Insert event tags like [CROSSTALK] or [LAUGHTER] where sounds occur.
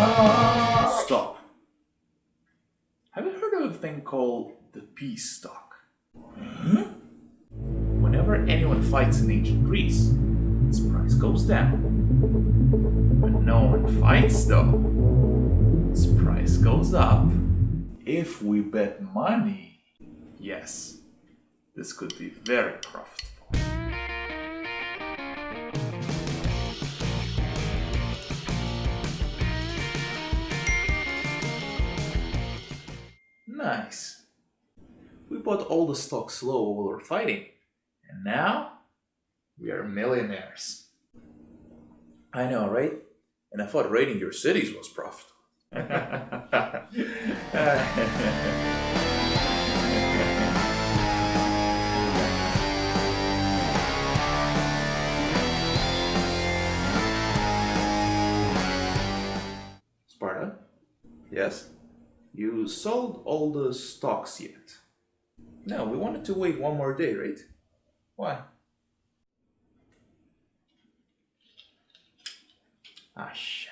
Stock. Stop. Have you heard of a thing called the peace stock? Hmm? Whenever anyone fights in ancient Greece, its price goes down. When no one fights though, its price goes up. If we bet money, yes, this could be very profitable. Nice. We bought all the stocks low while we were fighting, and now we are millionaires. I know, right? And I thought raiding your cities was profitable. [LAUGHS] Sparta? Yes? You sold all the stocks yet? No, we wanted to wait one more day, right? Why? Ah, shit.